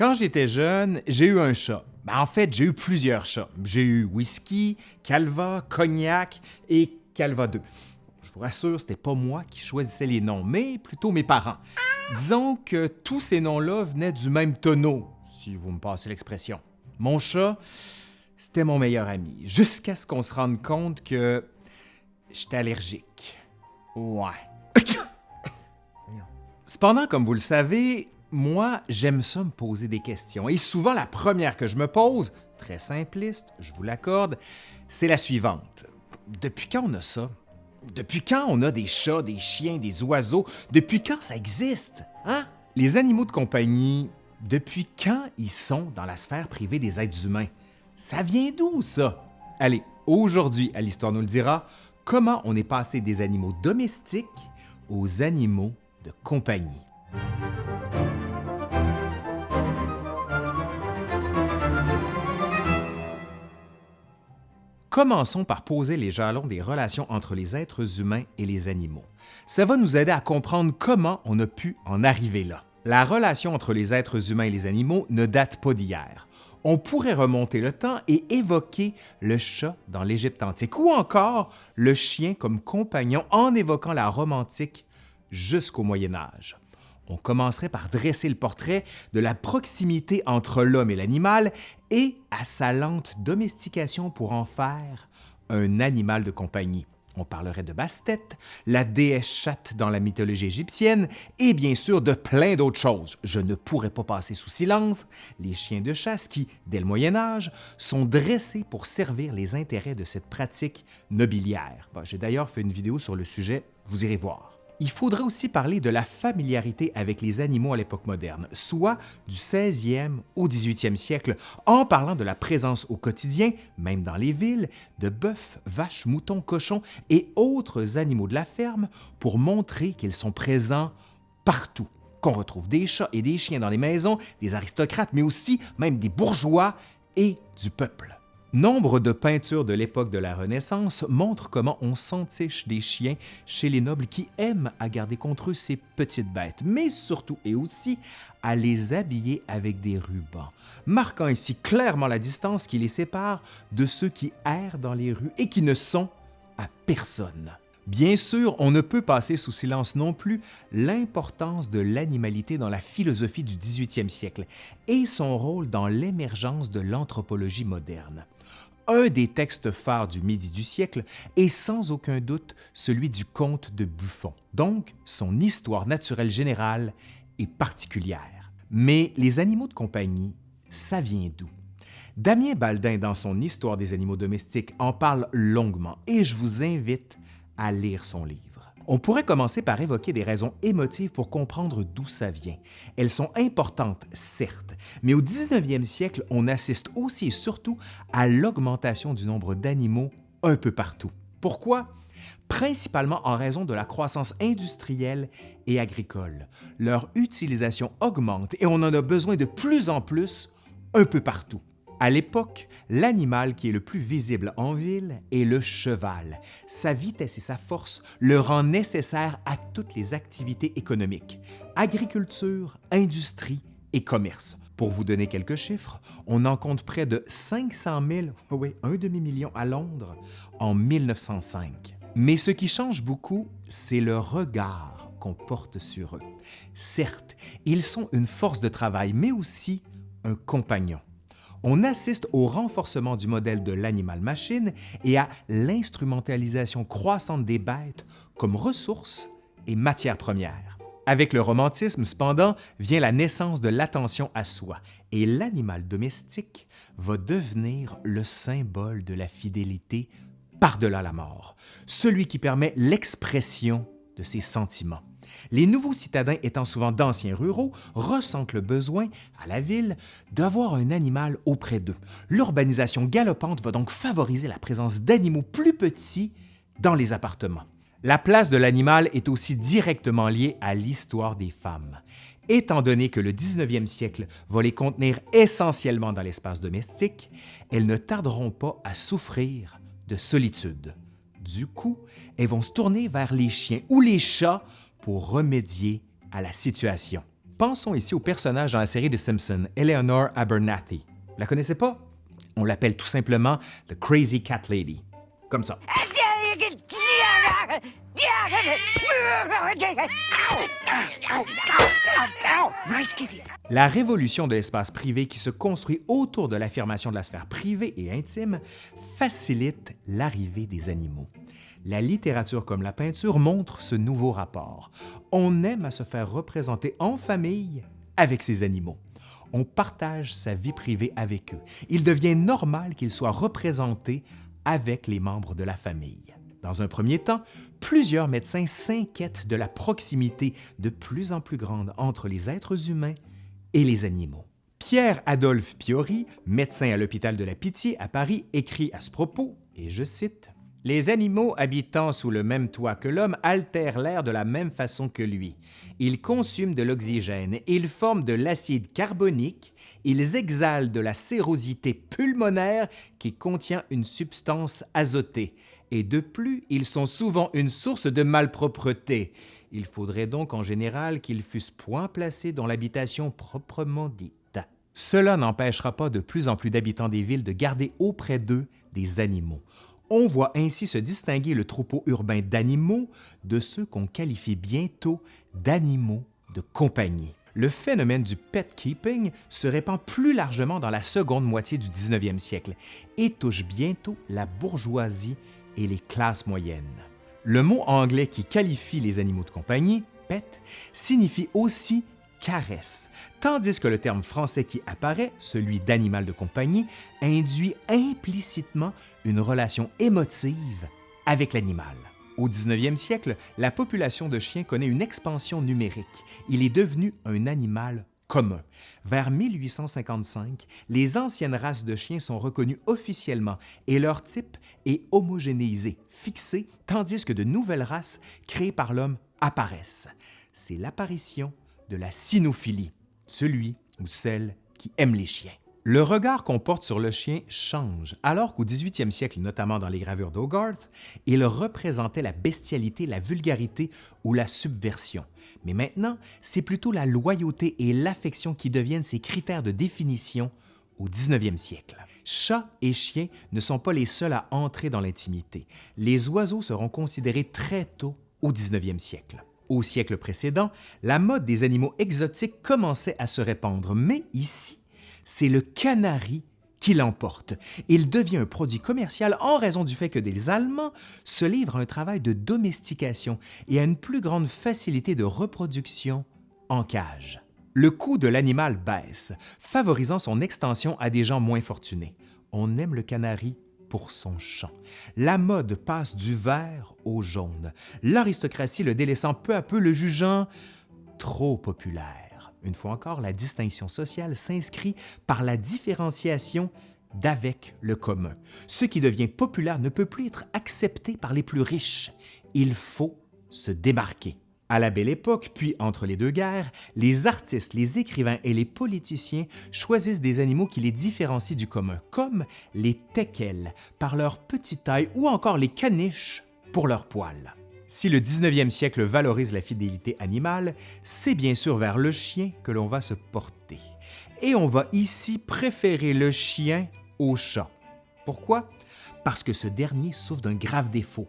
Quand j'étais jeune, j'ai eu un chat. Ben, en fait, j'ai eu plusieurs chats. J'ai eu whisky, calva, cognac et calva 2. Je vous rassure, c'était pas moi qui choisissais les noms, mais plutôt mes parents. Disons que tous ces noms-là venaient du même tonneau, si vous me passez l'expression. Mon chat, c'était mon meilleur ami, jusqu'à ce qu'on se rende compte que j'étais allergique. Ouais. Cependant, comme vous le savez, moi, j'aime ça me poser des questions. Et souvent, la première que je me pose, très simpliste, je vous l'accorde, c'est la suivante. Depuis quand on a ça? Depuis quand on a des chats, des chiens, des oiseaux? Depuis quand ça existe? Hein? Les animaux de compagnie, depuis quand ils sont dans la sphère privée des êtres humains? Ça vient d'où, ça? Allez, aujourd'hui, à l'Histoire nous le dira, comment on est passé des animaux domestiques aux animaux de compagnie? Commençons par poser les jalons des relations entre les êtres humains et les animaux. Ça va nous aider à comprendre comment on a pu en arriver là. La relation entre les êtres humains et les animaux ne date pas d'hier. On pourrait remonter le temps et évoquer le chat dans l'Égypte antique ou encore le chien comme compagnon en évoquant la Rome antique jusqu'au Moyen Âge. On commencerait par dresser le portrait de la proximité entre l'homme et l'animal et à sa lente domestication pour en faire un animal de compagnie. On parlerait de Bastet, la déesse chatte dans la mythologie égyptienne et bien sûr de plein d'autres choses. Je ne pourrais pas passer sous silence les chiens de chasse qui, dès le Moyen Âge, sont dressés pour servir les intérêts de cette pratique nobiliaire. J'ai d'ailleurs fait une vidéo sur le sujet, vous irez voir il faudrait aussi parler de la familiarité avec les animaux à l'époque moderne, soit du 16e au 18e siècle, en parlant de la présence au quotidien, même dans les villes, de bœufs, vaches, moutons, cochons et autres animaux de la ferme pour montrer qu'ils sont présents partout qu'on retrouve des chats et des chiens dans les maisons, des aristocrates, mais aussi même des bourgeois et du peuple. Nombre de peintures de l'époque de la Renaissance montrent comment on s'entiche des chiens chez les nobles qui aiment à garder contre eux ces petites bêtes, mais surtout et aussi à les habiller avec des rubans, marquant ainsi clairement la distance qui les sépare de ceux qui errent dans les rues et qui ne sont à personne. Bien sûr, on ne peut passer sous silence non plus l'importance de l'animalité dans la philosophie du 18e siècle et son rôle dans l'émergence de l'anthropologie moderne. Un des textes phares du Midi du siècle est sans aucun doute celui du Comte de Buffon, donc son histoire naturelle générale est particulière. Mais les animaux de compagnie, ça vient d'où? Damien Baldin, dans son Histoire des animaux domestiques, en parle longuement et je vous invite à lire son livre. On pourrait commencer par évoquer des raisons émotives pour comprendre d'où ça vient. Elles sont importantes, certes, mais au 19e siècle, on assiste aussi et surtout à l'augmentation du nombre d'animaux un peu partout. Pourquoi? Principalement en raison de la croissance industrielle et agricole. Leur utilisation augmente et on en a besoin de plus en plus un peu partout. À l'époque, l'animal qui est le plus visible en ville est le cheval. Sa vitesse et sa force le rendent nécessaire à toutes les activités économiques, agriculture, industrie et commerce. Pour vous donner quelques chiffres, on en compte près de 500 000, oui, un demi-million à Londres, en 1905. Mais ce qui change beaucoup, c'est le regard qu'on porte sur eux. Certes, ils sont une force de travail, mais aussi un compagnon on assiste au renforcement du modèle de l'animal-machine et à l'instrumentalisation croissante des bêtes comme ressources et matières premières. Avec le romantisme, cependant, vient la naissance de l'attention à soi et l'animal domestique va devenir le symbole de la fidélité par-delà la mort, celui qui permet l'expression de ses sentiments. Les nouveaux citadins étant souvent d'anciens ruraux ressentent le besoin, à la ville, d'avoir un animal auprès d'eux. L'urbanisation galopante va donc favoriser la présence d'animaux plus petits dans les appartements. La place de l'animal est aussi directement liée à l'histoire des femmes. Étant donné que le 19e siècle va les contenir essentiellement dans l'espace domestique, elles ne tarderont pas à souffrir de solitude. Du coup, elles vont se tourner vers les chiens ou les chats pour remédier à la situation. Pensons ici au personnage dans la série de Simpsons, Eleanor Abernathy. La connaissez pas? On l'appelle tout simplement The Crazy Cat Lady. Comme ça. La révolution de l'espace privé qui se construit autour de l'affirmation de la sphère privée et intime facilite l'arrivée des animaux. La littérature comme la peinture montre ce nouveau rapport. On aime à se faire représenter en famille avec ses animaux. On partage sa vie privée avec eux. Il devient normal qu'ils soient représentés avec les membres de la famille. Dans un premier temps, plusieurs médecins s'inquiètent de la proximité de plus en plus grande entre les êtres humains et les animaux. Pierre-Adolphe Piori, médecin à l'hôpital de la Pitié à Paris, écrit à ce propos, et je cite, les animaux habitant sous le même toit que l'homme altèrent l'air de la même façon que lui. Ils consument de l'oxygène, ils forment de l'acide carbonique, ils exhalent de la sérosité pulmonaire qui contient une substance azotée, et de plus, ils sont souvent une source de malpropreté. Il faudrait donc en général qu'ils fussent point placés dans l'habitation proprement dite. Cela n'empêchera pas de plus en plus d'habitants des villes de garder auprès d'eux des animaux. On voit ainsi se distinguer le troupeau urbain d'animaux de ceux qu'on qualifie bientôt d'animaux de compagnie. Le phénomène du pet keeping se répand plus largement dans la seconde moitié du 19e siècle et touche bientôt la bourgeoisie et les classes moyennes. Le mot anglais qui qualifie les animaux de compagnie, pet, signifie aussi caresse, tandis que le terme français qui apparaît, celui d'animal de compagnie, induit implicitement une relation émotive avec l'animal. Au 19e siècle, la population de chiens connaît une expansion numérique. Il est devenu un animal commun. Vers 1855, les anciennes races de chiens sont reconnues officiellement et leur type est homogénéisé, fixé, tandis que de nouvelles races créées par l'homme apparaissent. C'est l'apparition de la cynophilie, celui ou celle qui aime les chiens. Le regard qu'on porte sur le chien change, alors qu'au 18e siècle, notamment dans les gravures d'Hogarth, il représentait la bestialité, la vulgarité ou la subversion. Mais maintenant, c'est plutôt la loyauté et l'affection qui deviennent ces critères de définition au 19e siècle. Chats et chiens ne sont pas les seuls à entrer dans l'intimité. Les oiseaux seront considérés très tôt au 19e siècle. Au siècle précédent, la mode des animaux exotiques commençait à se répandre, mais ici, c'est le canari qui l'emporte. Il devient un produit commercial en raison du fait que des Allemands se livrent à un travail de domestication et à une plus grande facilité de reproduction en cage. Le coût de l'animal baisse, favorisant son extension à des gens moins fortunés. On aime le canari pour son chant. La mode passe du vert au jaune, l'aristocratie le délaissant peu à peu, le jugeant trop populaire. Une fois encore, la distinction sociale s'inscrit par la différenciation d'avec le commun. Ce qui devient populaire ne peut plus être accepté par les plus riches. Il faut se démarquer. À la Belle Époque, puis entre les deux guerres, les artistes, les écrivains et les politiciens choisissent des animaux qui les différencient du commun, comme les teckels par leur petite taille ou encore les caniches pour leur poils. Si le 19e siècle valorise la fidélité animale, c'est bien sûr vers le chien que l'on va se porter. Et on va ici préférer le chien au chat. Pourquoi? Parce que ce dernier souffre d'un grave défaut,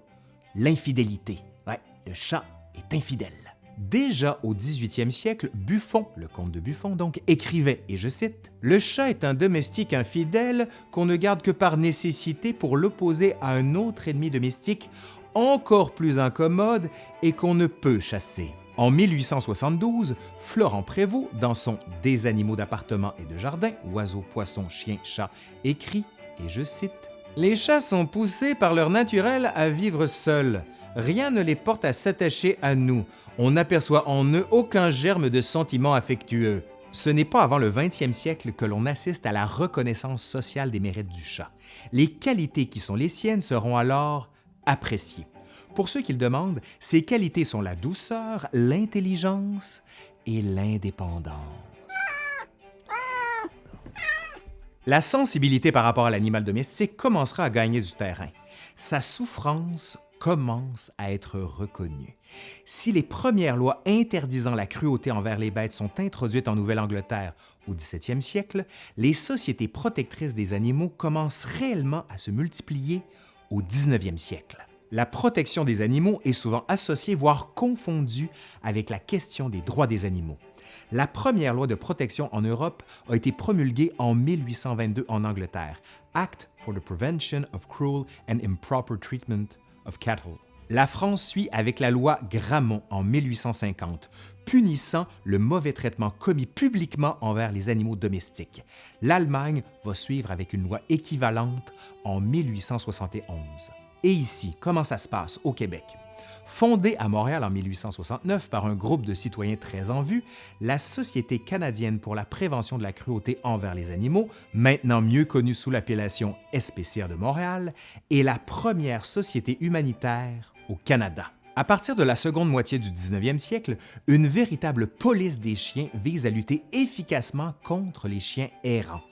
l'infidélité. Ouais, le chat est infidèle. Déjà au 18e siècle, Buffon, le comte de Buffon donc, écrivait, et je cite, Le chat est un domestique infidèle qu'on ne garde que par nécessité pour l'opposer à un autre ennemi domestique encore plus incommode et qu'on ne peut chasser. En 1872, Florent Prévost, dans son Des animaux d'appartement et de jardin, oiseaux, poissons, chiens, chats, écrit, et je cite, Les chats sont poussés par leur naturel à vivre seuls rien ne les porte à s'attacher à nous. On n'aperçoit en eux aucun germe de sentiment affectueux. Ce n'est pas avant le 20e siècle que l'on assiste à la reconnaissance sociale des mérites du chat. Les qualités qui sont les siennes seront alors appréciées. Pour ceux qui le demandent, ces qualités sont la douceur, l'intelligence et l'indépendance. La sensibilité par rapport à l'animal domestique commencera à gagner du terrain. Sa souffrance commence à être reconnu. Si les premières lois interdisant la cruauté envers les bêtes sont introduites en Nouvelle-Angleterre au 17e siècle, les sociétés protectrices des animaux commencent réellement à se multiplier au 19e siècle. La protection des animaux est souvent associée, voire confondue avec la question des droits des animaux. La première loi de protection en Europe a été promulguée en 1822 en Angleterre, Act for the Prevention of Cruel and Improper Treatment La France suit avec la loi Grammont en 1850, punissant le mauvais traitement commis publiquement envers les animaux domestiques. L'Allemagne va suivre avec une loi équivalente en 1871. Et ici, comment ça se passe au Québec? Fondée à Montréal en 1869 par un groupe de citoyens très en vue, la Société canadienne pour la prévention de la cruauté envers les animaux, maintenant mieux connue sous l'appellation SPCA de Montréal, est la première société humanitaire au Canada. À partir de la seconde moitié du 19e siècle, une véritable police des chiens vise à lutter efficacement contre les chiens errants.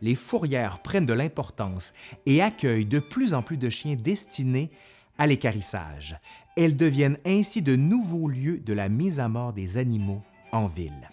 Les fourrières prennent de l'importance et accueillent de plus en plus de chiens destinés à l'écarissage. Elles deviennent ainsi de nouveaux lieux de la mise à mort des animaux en ville.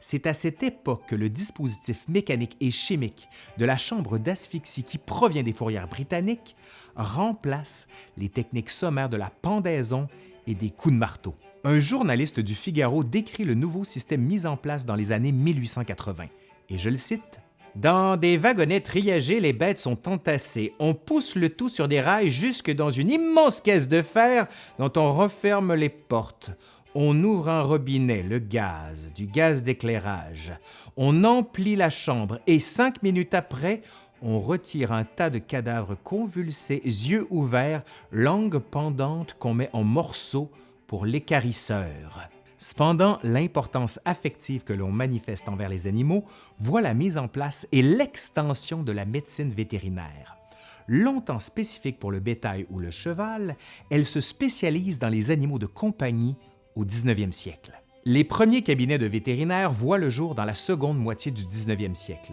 C'est à cette époque que le dispositif mécanique et chimique de la chambre d'asphyxie qui provient des fourrières britanniques remplace les techniques sommaires de la pendaison et des coups de marteau. Un journaliste du Figaro décrit le nouveau système mis en place dans les années 1880, et je le cite, dans des wagonnets triagés, les bêtes sont entassées. On pousse le tout sur des rails jusque dans une immense caisse de fer dont on referme les portes. On ouvre un robinet, le gaz, du gaz d'éclairage. On emplit la chambre et cinq minutes après, on retire un tas de cadavres convulsés, yeux ouverts, langue pendante qu'on met en morceaux pour l'écarisseur. Cependant, l'importance affective que l'on manifeste envers les animaux voit la mise en place et l'extension de la médecine vétérinaire. Longtemps spécifique pour le bétail ou le cheval, elle se spécialise dans les animaux de compagnie au 19e siècle. Les premiers cabinets de vétérinaires voient le jour dans la seconde moitié du 19e siècle.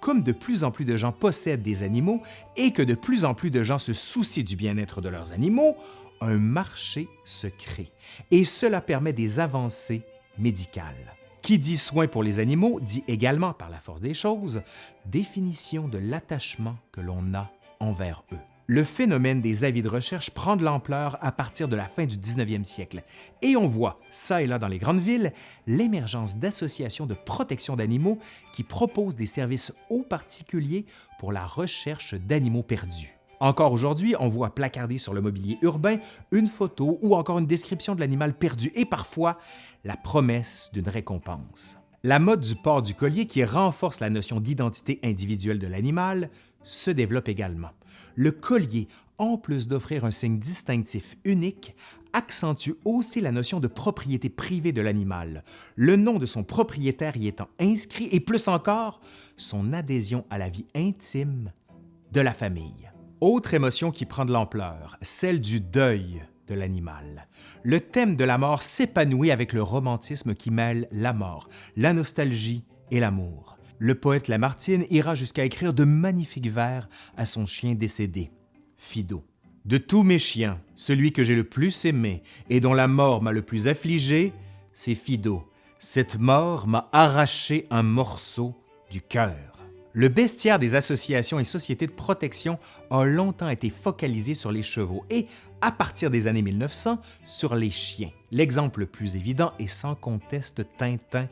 Comme de plus en plus de gens possèdent des animaux et que de plus en plus de gens se soucient du bien-être de leurs animaux, un marché se crée et cela permet des avancées médicales. Qui dit soin pour les animaux dit également, par la force des choses, définition de l'attachement que l'on a envers eux. Le phénomène des avis de recherche prend de l'ampleur à partir de la fin du 19e siècle et on voit, ça et là dans les grandes villes, l'émergence d'associations de protection d'animaux qui proposent des services aux particuliers pour la recherche d'animaux perdus. Encore aujourd'hui, on voit placardé sur le mobilier urbain une photo ou encore une description de l'animal perdu et parfois la promesse d'une récompense. La mode du port du collier qui renforce la notion d'identité individuelle de l'animal se développe également. Le collier, en plus d'offrir un signe distinctif unique, accentue aussi la notion de propriété privée de l'animal, le nom de son propriétaire y étant inscrit et plus encore, son adhésion à la vie intime de la famille. Autre émotion qui prend de l'ampleur, celle du deuil de l'animal. Le thème de la mort s'épanouit avec le romantisme qui mêle la mort, la nostalgie et l'amour. Le poète Lamartine ira jusqu'à écrire de magnifiques vers à son chien décédé, Fido. De tous mes chiens, celui que j'ai le plus aimé et dont la mort m'a le plus affligé, c'est Fido. Cette mort m'a arraché un morceau du cœur. Le bestiaire des associations et sociétés de protection a longtemps été focalisé sur les chevaux et, à partir des années 1900, sur les chiens. L'exemple le plus évident est sans conteste Tintin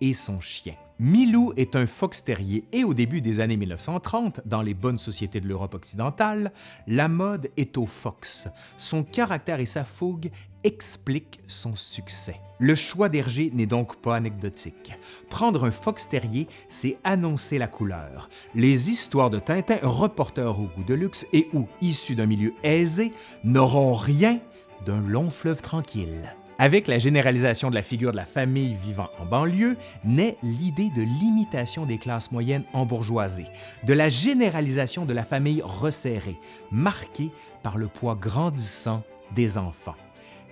et son chien. Milou est un fox terrier et au début des années 1930, dans les bonnes sociétés de l'Europe occidentale, la mode est au fox. Son caractère et sa fougue expliquent son succès. Le choix d'Hergé n'est donc pas anecdotique. Prendre un fox terrier, c'est annoncer la couleur. Les histoires de Tintin, reporters au goût de luxe et ou issus d'un milieu aisé, n'auront rien d'un long fleuve tranquille. Avec la généralisation de la figure de la famille vivant en banlieue, naît l'idée de l'imitation des classes moyennes en bourgeoisie, de la généralisation de la famille resserrée, marquée par le poids grandissant des enfants.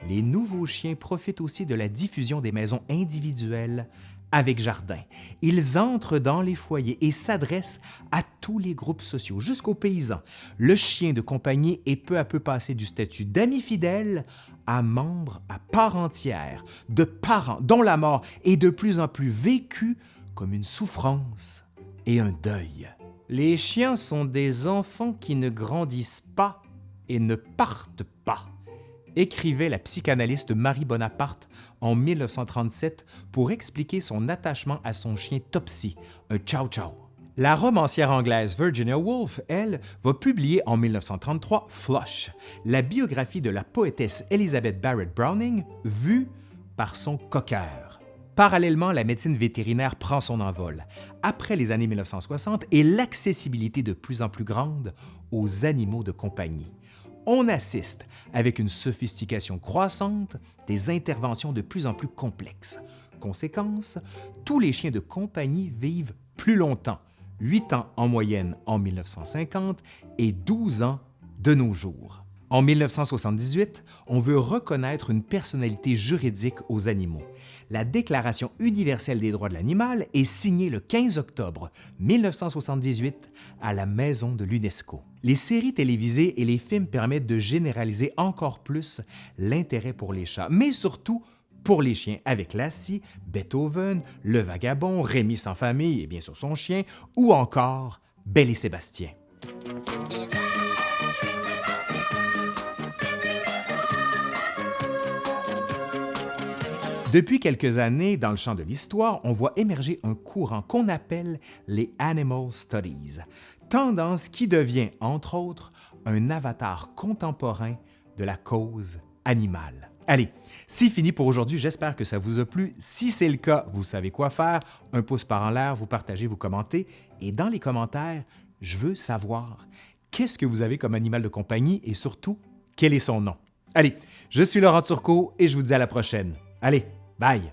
Les nouveaux chiens profitent aussi de la diffusion des maisons individuelles avec jardin. Ils entrent dans les foyers et s'adressent à tous les groupes sociaux, jusqu'aux paysans. Le chien de compagnie est peu à peu passé du statut d'ami fidèle à membre à part entière de parents dont la mort est de plus en plus vécue comme une souffrance et un deuil. Les chiens sont des enfants qui ne grandissent pas et ne partent pas écrivait la psychanalyste Marie Bonaparte en 1937 pour expliquer son attachement à son chien Topsy, un chow-chow. La romancière anglaise Virginia Woolf, elle, va publier en 1933 Flush, la biographie de la poétesse Elizabeth Barrett Browning vue par son coqueur. Parallèlement, la médecine vétérinaire prend son envol, après les années 1960 et l'accessibilité de plus en plus grande aux animaux de compagnie on assiste, avec une sophistication croissante, des interventions de plus en plus complexes. Conséquence, tous les chiens de compagnie vivent plus longtemps, 8 ans en moyenne en 1950 et 12 ans de nos jours. En 1978, on veut reconnaître une personnalité juridique aux animaux. La Déclaration universelle des droits de l'animal est signée le 15 octobre 1978 à la Maison de l'UNESCO. Les séries télévisées et les films permettent de généraliser encore plus l'intérêt pour les chats, mais surtout pour les chiens avec Lassie, Beethoven, Le Vagabond, Rémi sans famille et bien sûr son chien, ou encore Belle et Sébastien. Depuis quelques années, dans le champ de l'histoire, on voit émerger un courant qu'on appelle les Animal Studies, tendance qui devient, entre autres, un avatar contemporain de la cause animale. Allez, c'est fini pour aujourd'hui, j'espère que ça vous a plu. Si c'est le cas, vous savez quoi faire, un pouce par en l'air, vous partagez, vous commentez, et dans les commentaires, je veux savoir qu'est-ce que vous avez comme animal de compagnie et surtout, quel est son nom? Allez, je suis Laurent Turcot et je vous dis à la prochaine. Allez, Bye.